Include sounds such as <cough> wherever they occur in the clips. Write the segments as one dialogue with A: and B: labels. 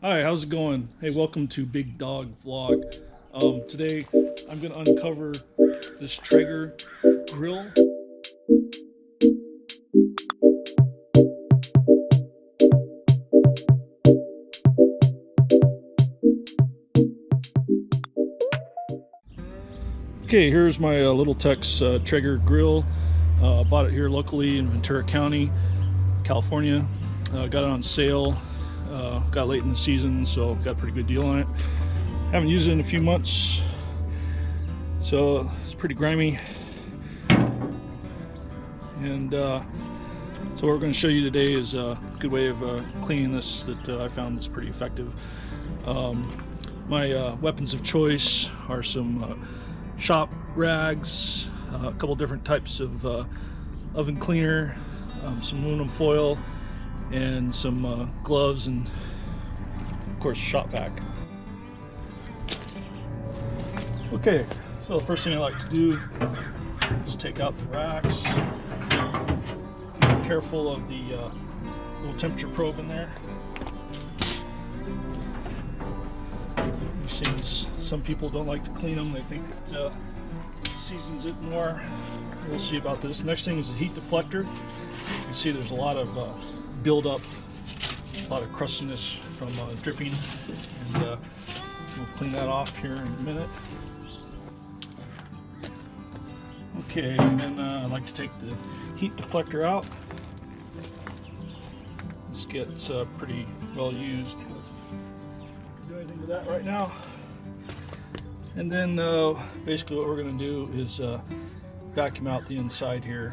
A: Hi, how's it going? Hey, welcome to Big Dog Vlog. Um, today, I'm going to uncover this Traeger grill. Okay, here's my uh, Little Tex uh, Traeger grill. Uh, bought it here locally in Ventura County, California. Uh, got it on sale. Uh, got late in the season, so got a pretty good deal on it. Haven't used it in a few months, so it's pretty grimy. And uh, so what we're going to show you today is a good way of uh, cleaning this that uh, I found is pretty effective. Um, my uh, weapons of choice are some uh, shop rags, a couple different types of oven cleaner, um, some aluminum foil, and some uh, gloves, and of course shop vac. Okay, so the first thing I like to do is take out the racks. Be careful of the uh, little temperature probe in there. Things, some people don't like to clean them. They think it uh, seasons it more. We'll see about this. Next thing is the heat deflector. You can see there's a lot of uh, buildup, a lot of crustiness from uh, dripping, and uh, we'll clean that off here in a minute. Okay, and then uh, I like to take the heat deflector out. This gets uh, pretty well used. Do anything with that right now. And then uh, basically what we're going to do is uh, vacuum out the inside here.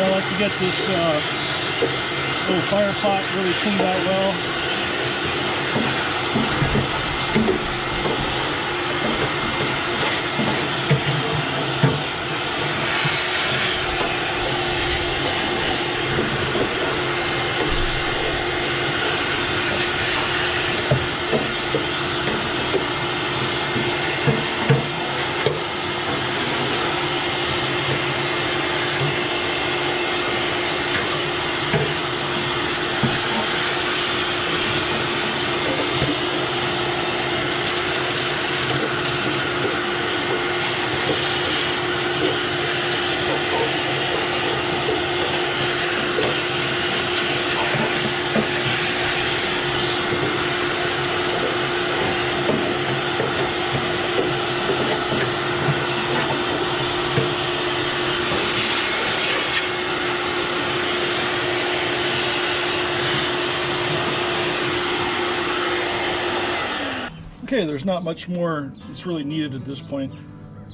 A: I like to get this uh, little fire pot really cleaned out well. Okay, there's not much more that's really needed at this point.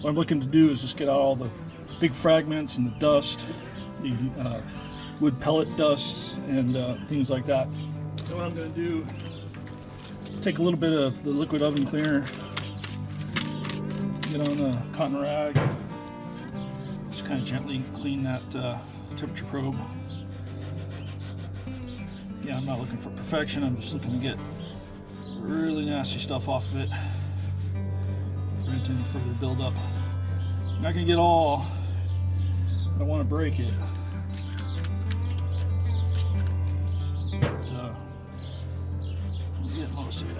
A: What I'm looking to do is just get out all the big fragments and the dust, the uh, wood pellet dust and uh, things like that. So what I'm going to do, take a little bit of the liquid oven cleaner, get on a cotton rag, just kind of gently clean that uh, temperature probe. Yeah, I'm not looking for perfection, I'm just looking to get really nasty stuff off of it. Prevent any further buildup. I'm not gonna get all. I don't want to break it. But, uh, get most of it.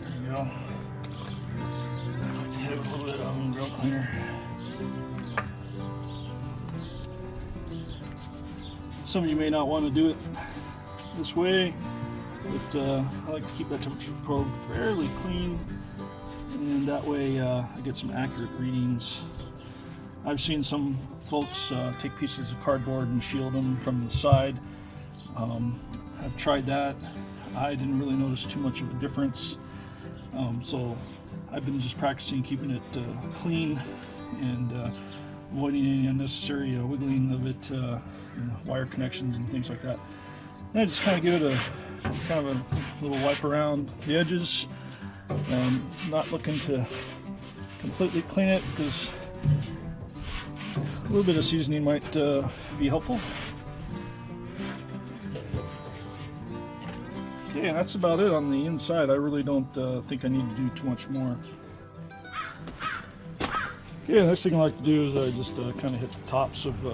A: There you go. Hit it with a little bit of grill cleaner. Some of you may not want to do it this way. But uh, I like to keep that temperature probe fairly clean and that way uh, I get some accurate readings. I've seen some folks uh, take pieces of cardboard and shield them from the side. Um, I've tried that. I didn't really notice too much of a difference. Um, so I've been just practicing keeping it uh, clean and uh, avoiding any unnecessary uh, wiggling of it, know, wire connections and things like that. And I just kind of give it a kind of a little wipe around the edges. Um, not looking to completely clean it because a little bit of seasoning might uh, be helpful. Okay, that's about it on the inside. I really don't uh, think I need to do too much more. Okay, next thing I like to do is I just uh, kind of hit the tops of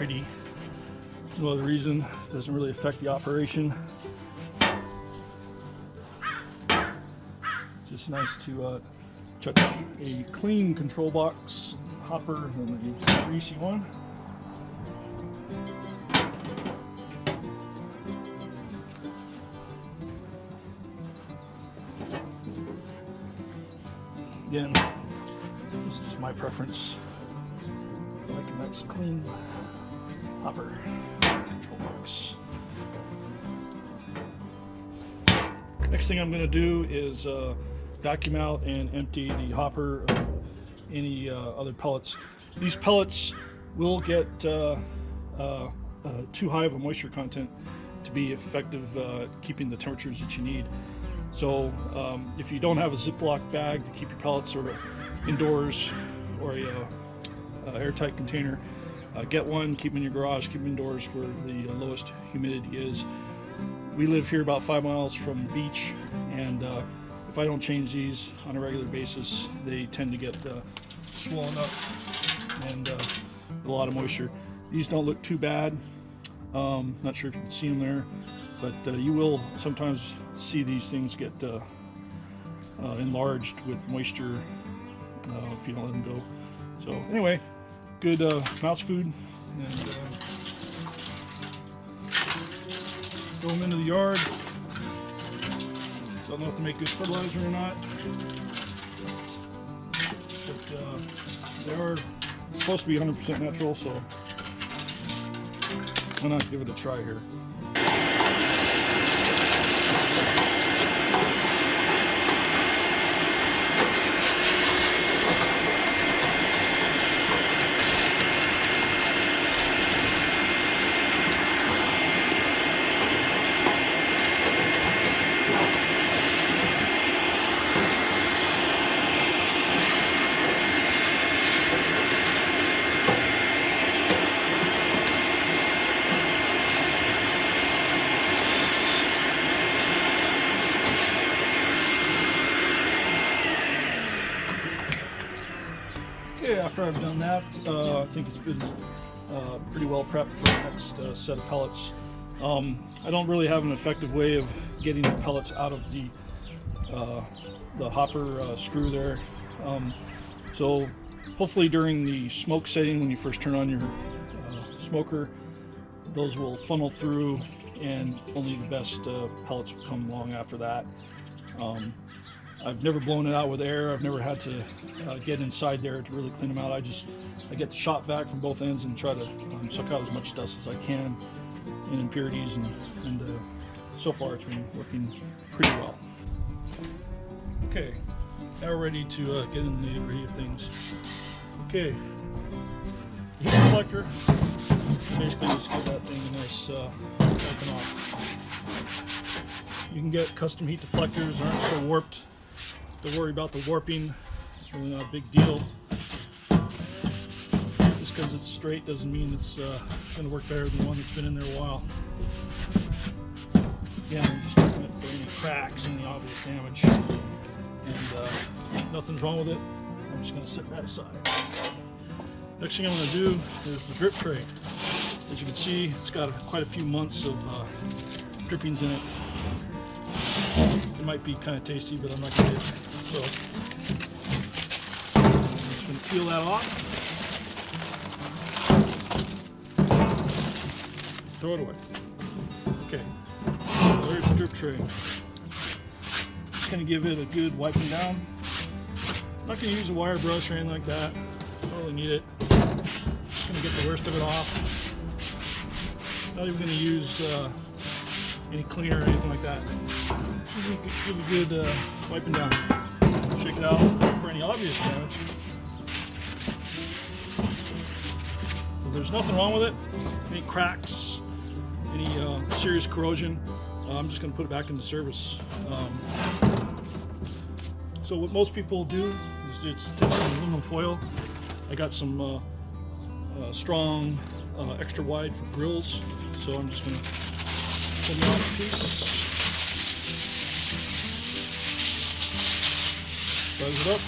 A: pretty. No other reason. Doesn't really affect the operation. Just nice to uh, chuck a clean control box hopper than a greasy one. Again, this is just my preference. I like a nice clean hopper control box. Next thing I'm going to do is uh, vacuum out and empty the hopper of any uh, other pellets. These pellets will get uh, uh, uh too high of a moisture content to be effective uh, keeping the temperatures that you need. So um, if you don't have a Ziploc bag to keep your pellets sort of indoors or a, a airtight container, uh, get one, keep them in your garage, keep them indoors where the lowest humidity is. We live here about five miles from the beach and uh, if I don't change these on a regular basis, they tend to get uh, swollen up and uh, a lot of moisture. These don't look too bad. Um, not sure if you can see them there, but uh, you will sometimes see these things get uh, enlarged with moisture if you don't let them go. So anyway, good uh, mouse food and throw them into the yard. Don't know if to make good fertilizer or not, but uh, they are supposed to be 100% natural, so why not give it a try here. After I've done that, uh, I think it's been uh, pretty well prepped for the next uh, set of pellets. Um, I don't really have an effective way of getting the pellets out of the uh, the hopper uh, screw there. Um, so hopefully during the smoke setting, when you first turn on your uh, smoker, those will funnel through and only the best pellets will come along after that. Um, I've never blown it out with air. I've never had to uh, get inside there to really clean them out. I just I get the shop vac from both ends and try to um, suck out as much dust as I can and impurities and, and uh, so far it's been working pretty well. Okay, now we're ready to uh, get in the nitty of things. Okay, heat deflector. Basically just give that thing a nice uh, open off. You can get custom heat deflectors, aren't so warped to worry about the warping. It's really not a big deal. Just because it's straight doesn't mean it's uh, going to work better than one that's been in there a while. Again, I'm just checking it for any cracks, any obvious damage. And uh, nothing's wrong with it. I'm just going to set that aside. Next thing I'm going to do is the drip tray. As you can see, it's got quite a few months of uh, drippings in it. It might be kind of tasty, but I'm not going to so I'm just to peel that off. Throw it away. Okay, there's the drip tray. Just to give it a good wiping down. Not to use a wire brush or anything like that. Don't really need it. Just to get the worst of it off. Not even to use uh, any cleaner or anything like that. Give a good uh, wiping down it out for any obvious damage. there's nothing wrong with it, any cracks, any uh, serious corrosion, uh, I'm just going to put it back into service. Um, so what most people do is take some aluminum foil. I got some uh, uh strong, uh, extra wide for grills, so I'm just going to pull me off a piece. Buzz it up.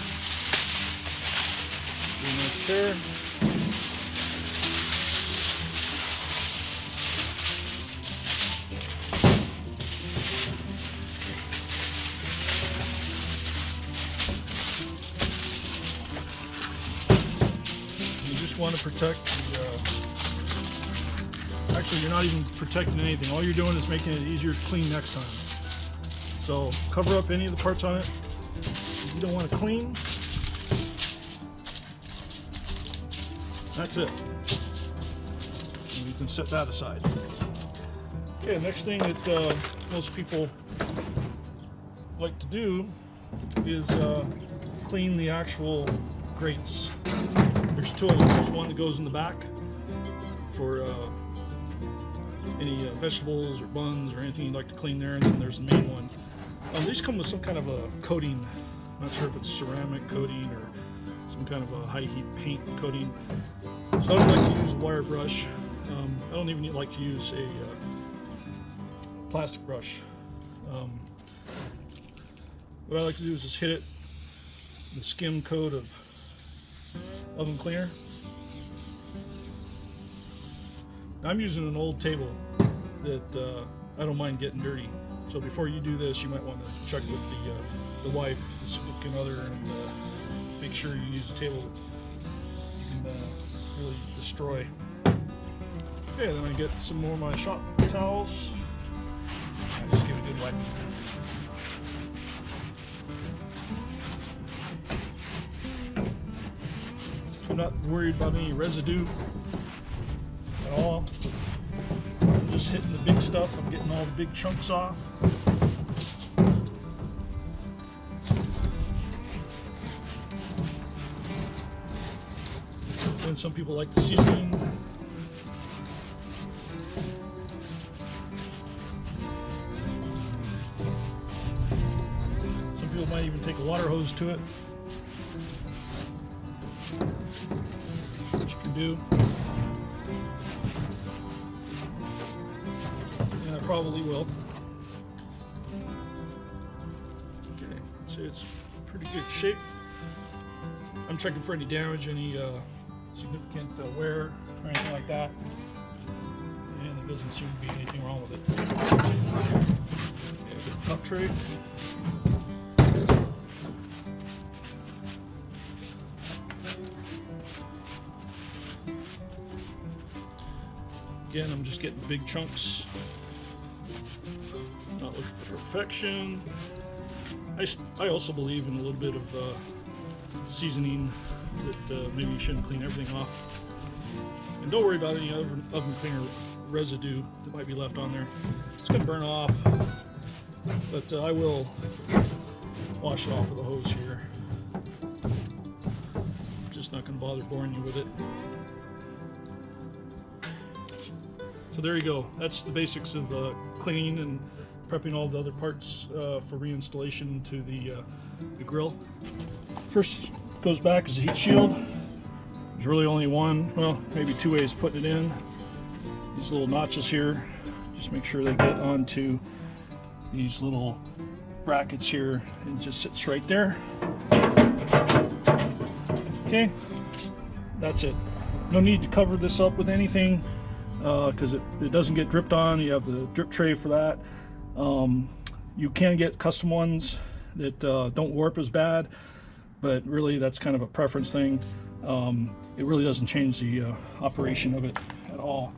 A: You just want to protect the, uh, actually you're not even protecting anything. All you're doing is making it easier to clean next time. So cover up any of the parts on it you don't want to clean. That's it. And you can set that aside. Okay, next thing that uh, most people like to do is uh, clean the actual grates. There's two of them. There's one that goes in the back for uh, any uh, vegetables or buns or anything you'd like to clean there, and then there's the main one. Um, these come with some kind of a coating. Not sure if it's ceramic coating or some kind of a high heat paint coating. So I don't like to use a wire brush. Um, I don't even like to use a uh, plastic brush. Um, what I like to do is just hit it the skim coat of oven cleaner. I'm using an old table that uh, I don't mind getting dirty. So before you do this, you might want to check with the uh, the wife, the significant other, and uh, make sure you use a table that you can uh, really destroy. Okay, then I get some more of my shop towels. I just give it a good wipe. I'm not worried about any residue at all. Just hitting the big stuff. I'm getting all the big chunks off. And some people like the seasoning. Some people might even take a water hose to it. What you can do. Probably will. Okay, say it's pretty good shape. I'm checking for any damage, any uh, significant uh, wear or anything like that. And there doesn't seem to be anything wrong with it. Okay, cup tray. Again, I'm just getting big chunks. Perfection. I, I also believe in a little bit of uh, seasoning that uh, maybe you shouldn't clean everything off. And don't worry about any other oven cleaner residue that might be left on there. It's going to burn off, but uh, I will wash it off with a hose here. Just not going to bother boring you with it. So there you go. That's the basics of uh, cleaning and prepping all the other parts uh, for reinstallation to the, uh, the grill. First goes back is the heat shield. There's really only one, well, maybe two ways putting it in. These little notches here, just make sure they get onto these little brackets here and just sits right there. Okay, that's it. No need to cover this up with anything because it, it doesn't get dripped on. You have the drip tray for that. Um, you can get custom ones that uh, don't warp as bad, but really that's kind of a preference thing. Um, it really doesn't change the uh, operation of it at all.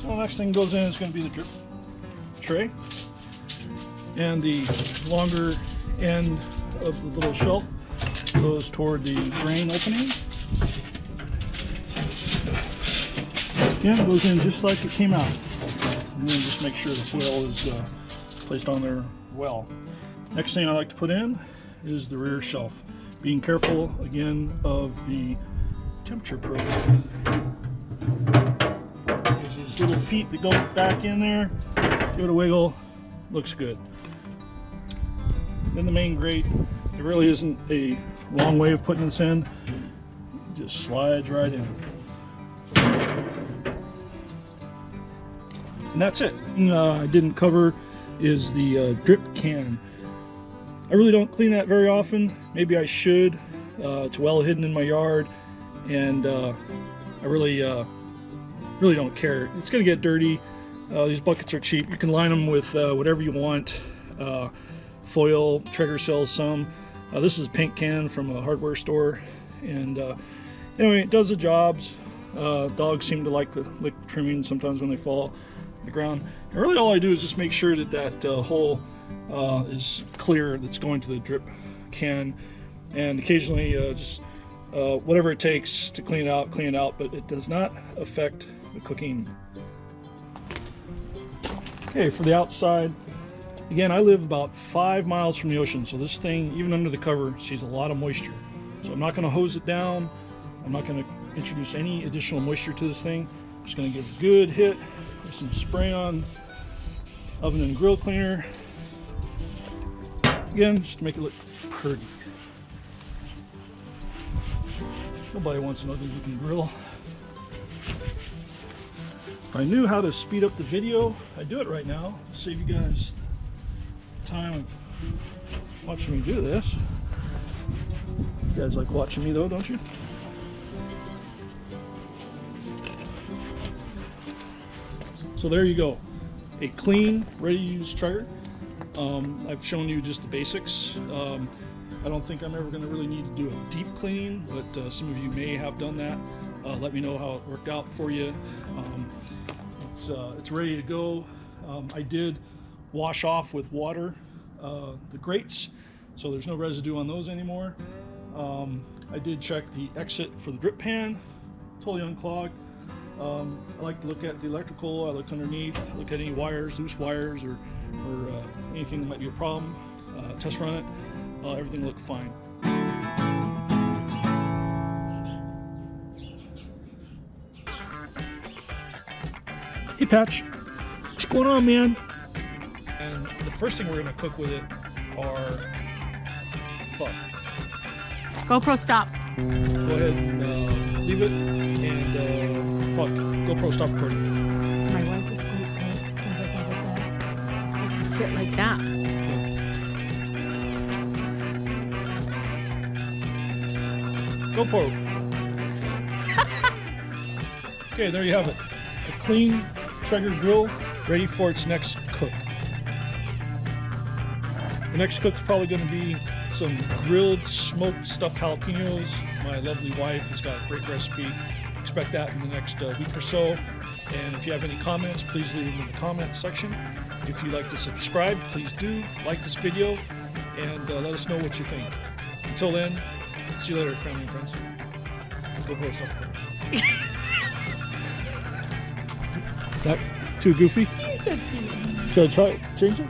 A: So the next thing goes in is going to be the drip tray. And the longer end of the little shelf goes toward the drain opening. Again, goes in just like it came out. And then just make sure the foil is uh, placed on there well. Next thing I like to put in is the rear shelf. Being careful again of the temperature probe. There's these little feet that go back in there. Give it a wiggle. Looks good. Then the main grate. There really isn't a long way of putting this in. It just slides right in. And that's it. Uh, I didn't cover is the uh, drip can. I really don't clean that very often. Maybe I should. Uh, it's well hidden in my yard, and uh, I really, uh, really don't care. It's gonna get dirty. Uh, these buckets are cheap. You can line them with whatever you want. Foil, Traeger sells some. this is a paint can from a hardware store, and anyway, it does the jobs. dogs seem to like the lick trimming sometimes when they fall to the ground. And really, all I do is just make sure that that hole uh, is clear that's going to the drip can. And occasionally uh, just uh, whatever it takes to clean it out clean it out but it does not affect the cooking. Okay for the outside again I live about five miles from the ocean so this thing even under the cover sees a lot of moisture. So I'm not going to hose it down. I'm not going to introduce any additional moisture to this thing. I'm just going to give a good hit with some spray on oven and grill cleaner Again, just to make it look pretty. Nobody wants an ugly looking grill. If I knew how to speed up the video, I'd do it right now. Save you guys time watching me do this. You guys like watching me though, don't you? So there you go. A clean, ready to use Traeger. Um, I've shown you just the basics. Um, I don't think I'm ever going to really need to do a deep clean, but uh, some of you may have done that. Uh, let me know how it worked out for you. Um, it's, uh, it's ready to go. Um, I did wash off with water uh, the grates, so there's no residue on those anymore. Um, I did check the exit for the drip pan, totally unclogged. Um, I like to look at the electrical, I look underneath, look at any wires, loose wires, or, or uh, anything that might be a problem. Uh, test run it, uh, everything looked fine. Hey Patch, what's going on man? And the first thing we're gonna cook with it are fuck.
B: GoPro stop.
A: Go ahead, uh, leave it, and fuck, GoPro stop recording.
B: My wife is oh, going to shit like that.
A: GoPro. <laughs> okay, there you have it. A clean Traeger grill ready for its next cook. The next cook's probably going to be some grilled smoked stuffed jalapenos. My lovely wife has got a great recipe. Expect that in the next uh, week or so. And if you have any comments, please leave them in the comments section. If you'd like to subscribe, please do. Like this video and uh, let us know what you think. Until then, see you later, family and friends. Go post up. that too goofy? Should I try change it?